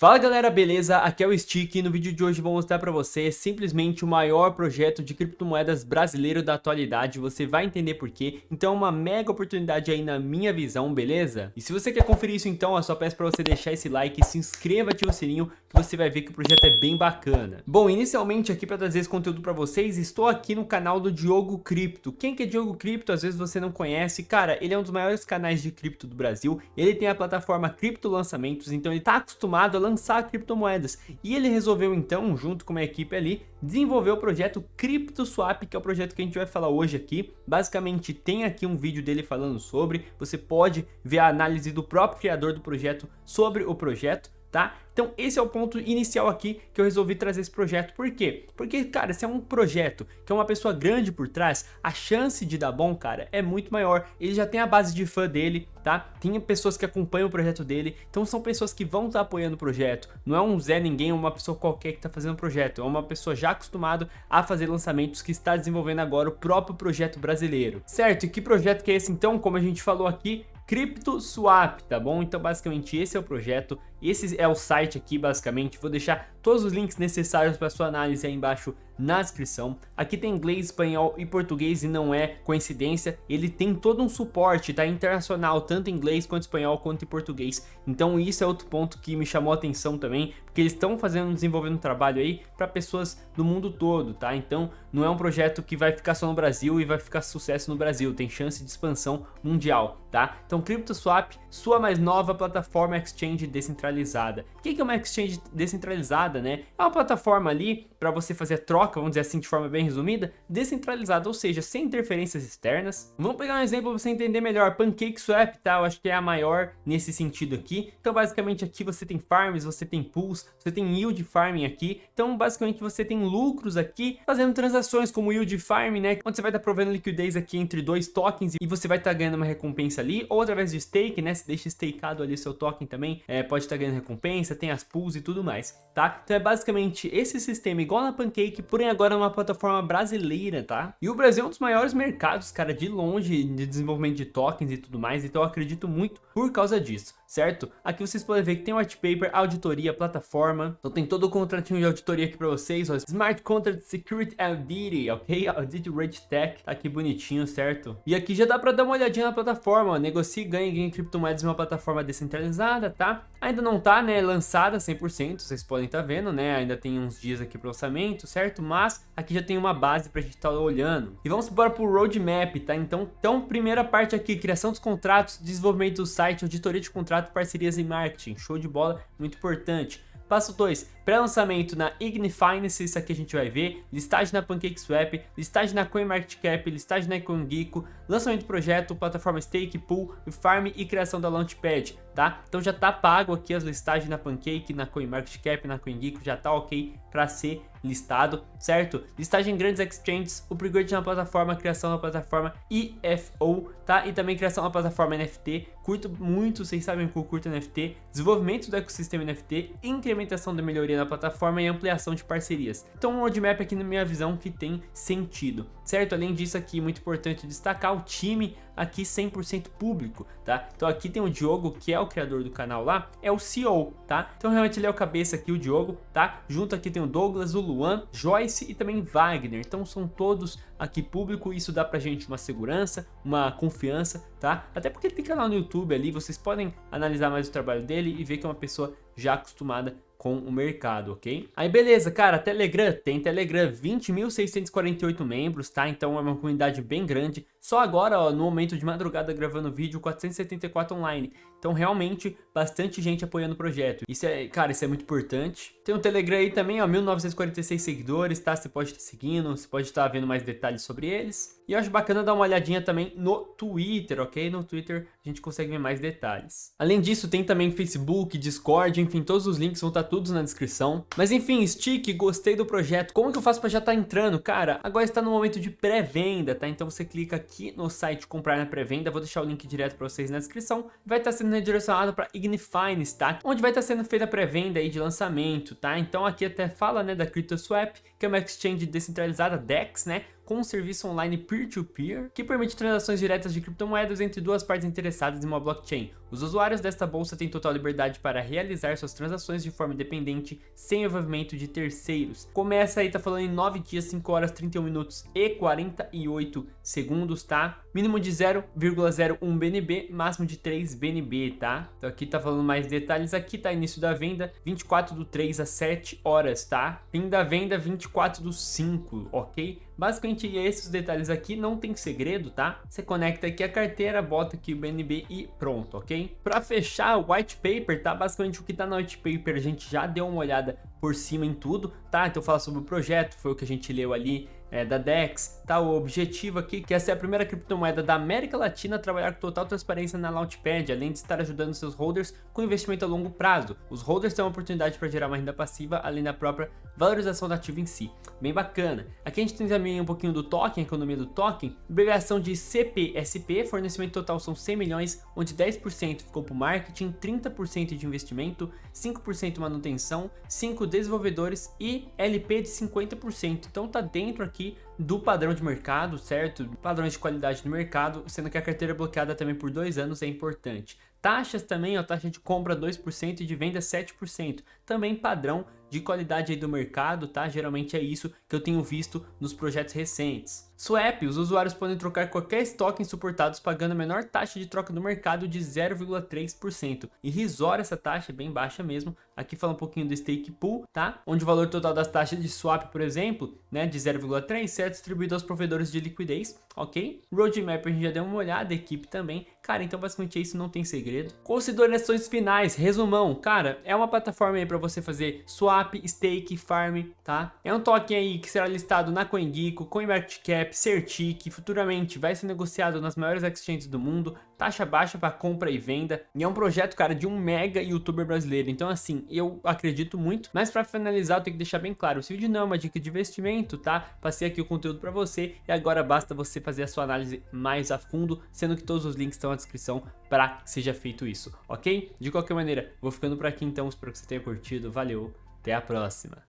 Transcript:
Fala galera, beleza? Aqui é o Stick e no vídeo de hoje vou mostrar pra você simplesmente o maior projeto de criptomoedas brasileiro da atualidade, você vai entender por quê, então é uma mega oportunidade aí na minha visão, beleza? E se você quer conferir isso então, eu só peço pra você deixar esse like, se inscreva, ativa o sininho, que você vai ver que o projeto é bem bacana. Bom, inicialmente aqui pra trazer esse conteúdo pra vocês, estou aqui no canal do Diogo Cripto. Quem que é Diogo Cripto? Às vezes você não conhece, cara, ele é um dos maiores canais de cripto do Brasil, ele tem a plataforma Cripto Lançamentos, então ele tá acostumado a lançar criptomoedas. E ele resolveu então, junto com uma equipe ali, desenvolver o projeto CryptoSwap, que é o projeto que a gente vai falar hoje aqui. Basicamente tem aqui um vídeo dele falando sobre, você pode ver a análise do próprio criador do projeto sobre o projeto tá? Então esse é o ponto inicial aqui que eu resolvi trazer esse projeto. Por quê? Porque, cara, se é um projeto que é uma pessoa grande por trás, a chance de dar bom, cara, é muito maior. Ele já tem a base de fã dele, tá? Tem pessoas que acompanham o projeto dele, então são pessoas que vão estar apoiando o projeto. Não é um Zé Ninguém, uma pessoa qualquer que está fazendo o projeto, é uma pessoa já acostumada a fazer lançamentos que está desenvolvendo agora o próprio projeto brasileiro. Certo, e que projeto que é esse então? Como a gente falou aqui, CryptoSwap, tá bom? Então basicamente esse é o projeto, esse é o site aqui basicamente, vou deixar todos os links necessários para sua análise aí embaixo na descrição. Aqui tem inglês, espanhol e português e não é coincidência, ele tem todo um suporte, tá? Internacional, tanto em inglês quanto espanhol quanto em português. Então isso é outro ponto que me chamou a atenção também, porque eles estão fazendo, desenvolvendo um trabalho aí para pessoas do mundo todo, tá? Então não é um projeto que vai ficar só no Brasil e vai ficar sucesso no Brasil, tem chance de expansão mundial, tá? Então CryptoSwap, sua mais nova plataforma exchange descentralizada. O que é uma exchange descentralizada, né? É uma plataforma ali para você fazer troca troca, vamos dizer assim de forma bem resumida, descentralizada, ou seja, sem interferências externas. Vamos pegar um exemplo para você entender melhor, PancakeSwap, tá? Eu acho que é a maior nesse sentido aqui. Então, basicamente, aqui você tem farms, você tem pools, você tem yield farming aqui. Então, basicamente, você tem lucros aqui, fazendo transações como yield farming, né? Onde você vai estar provendo liquidez aqui entre dois tokens e você vai estar ganhando uma recompensa ali, ou através de stake, né? Se deixa stakeado ali seu token também, é, pode estar ganhando recompensa, tem as pools e tudo mais, tá? Então, é basicamente esse sistema igual na Pancake, porém agora numa plataforma brasileira, tá? E o Brasil é um dos maiores mercados, cara, de longe de desenvolvimento de tokens e tudo mais, então eu acredito muito por causa disso certo? Aqui vocês podem ver que tem white paper, auditoria, plataforma. Então tem todo o contratinho de auditoria aqui para vocês, ó. Smart Contract Security Audit, ok? Audit Rate Tech, tá aqui bonitinho, certo? E aqui já dá para dar uma olhadinha na plataforma, ó. Negocie, ganhe, ganhe criptomoedas em uma plataforma descentralizada, tá? Ainda não tá, né, lançada 100%, vocês podem estar tá vendo, né? Ainda tem uns dias aqui para lançamento, certo? Mas aqui já tem uma base pra gente estar tá olhando. E vamos embora pro roadmap, tá? Então, então, primeira parte aqui, criação dos contratos, desenvolvimento do site, auditoria de contratos, contrato, parcerias e marketing. Show de bola, muito importante. Passo 2, pré-lançamento na Ignifinance, isso aqui a gente vai ver, listagem na PancakeSwap, listagem na CoinMarketCap, listagem na CoinGecko, lançamento do projeto, plataforma Stake, Pool, Farm e criação da Launchpad, tá? Então já tá pago aqui as listagens na Pancake, na CoinMarketCap, na CoinGecko, já tá ok para ser listado, certo? Listagem em grandes exchanges, upgrade na plataforma, criação na plataforma IFO, tá? E também criação na plataforma NFT, curto muito, vocês sabem que eu curto NFT, desenvolvimento do ecossistema NFT, incrementação da melhoria na plataforma e ampliação de parcerias. Então um roadmap aqui na minha visão que tem sentido, certo? Além disso aqui, muito importante destacar o time aqui 100% público, tá? Então aqui tem o Diogo, que é o criador do canal lá, é o CEO, tá? Então realmente ele é o cabeça aqui, o Diogo, tá? Junto aqui tem o Douglas, o Luan, Joyce e também Wagner. Então são todos aqui público, isso dá pra gente uma segurança, uma confiança, tá? Até porque ele tem canal no YouTube ali, vocês podem analisar mais o trabalho dele e ver que é uma pessoa já acostumada com o mercado, ok? Aí beleza, cara, Telegram, tem Telegram, 20.648 membros, tá? Então é uma comunidade bem grande. Só agora, ó, no momento de madrugada gravando vídeo, 474 online. Então realmente, bastante gente apoiando o projeto. Isso é, cara, isso é muito importante. Tem o Telegram aí também, ó, 1946 seguidores, tá? Você pode estar seguindo, você pode estar vendo mais detalhes sobre eles. E eu acho bacana dar uma olhadinha também no Twitter, ok? No Twitter a gente consegue ver mais detalhes. Além disso, tem também Facebook, Discord, enfim, todos os links vão estar todos na descrição. Mas enfim, Stick, gostei do projeto. Como que eu faço para já estar tá entrando? Cara, agora está no momento de pré-venda, tá? Então você clica aqui no site comprar na pré-venda, vou deixar o link direto para vocês na descrição. Vai estar sendo redirecionado para Ignifines, tá? Onde vai estar sendo feita a pré-venda aí de lançamento, tá? Então aqui até fala, né, da CryptoSwap, que é uma exchange descentralizada, DEX, né? Com um serviço online peer-to-peer -peer, que permite transações diretas de criptomoedas entre duas partes interessadas em uma blockchain. Os usuários desta bolsa têm total liberdade para realizar suas transações de forma independente, sem envolvimento de terceiros. Começa aí, tá falando em 9 dias, 5 horas, 31 minutos e 48 segundos, tá? Mínimo de 0,01 BNB, máximo de 3 BNB, tá? Então aqui tá falando mais detalhes, aqui tá início da venda, 24 do 3 a 7 horas, tá? Fim da venda, 24 do 5, ok? Basicamente esses detalhes aqui não tem segredo, tá? Você conecta aqui a carteira, bota aqui o BNB e pronto, ok? Para fechar o white paper, tá? Basicamente o que tá no white paper a gente já deu uma olhada por cima em tudo, tá? Então fala sobre o projeto, foi o que a gente leu ali é, da DEX, tá? O objetivo aqui que é ser a primeira criptomoeda da América Latina a trabalhar com total transparência na Launchpad, além de estar ajudando seus holders com investimento a longo prazo. Os holders têm uma oportunidade para gerar uma renda passiva, além da própria valorização do ativo em si. Bem bacana. Aqui a gente tem também um pouquinho do token, a economia do token. Abreviação de CPSP, fornecimento total são 100 milhões, onde 10% ficou para o marketing, 30% de investimento, 5% manutenção, 5% desenvolvedores e LP de 50%. Então tá dentro aqui do padrão de mercado, certo? Padrões de qualidade do mercado, sendo que a carteira bloqueada também por dois anos é importante. Taxas também, a taxa de compra 2% e de venda 7%. Também padrão de qualidade do mercado, tá? Geralmente é isso que eu tenho visto nos projetos recentes. Swap, os usuários podem trocar qualquer estoque suportados pagando a menor taxa de troca do mercado de 0,3%. Irrisória essa taxa, é bem baixa mesmo. Aqui fala um pouquinho do stake pool, tá? Onde o valor total das taxas de swap, por exemplo, né, de 0,3 será distribuído aos provedores de liquidez, ok? Roadmap a gente já deu uma olhada, equipe também. Cara, então basicamente é isso, não tem segredo. Considerações finais, resumão. Cara, é uma plataforma aí para você fazer swap, stake, farm, tá? É um token aí que será listado na CoinGecko, CoinMarketCap, Certic, futuramente vai ser negociado nas maiores exchanges do mundo, taxa baixa para compra e venda. E é um projeto, cara, de um mega youtuber brasileiro. Então, assim, eu acredito muito. Mas para finalizar, eu tenho que deixar bem claro, esse vídeo não é uma dica de investimento, tá? Passei aqui o conteúdo para você e agora basta você fazer a sua análise mais a fundo, sendo que todos os links estão na descrição para que seja feito isso, ok? De qualquer maneira, vou ficando por aqui então, espero que você tenha curtido, valeu, até a próxima!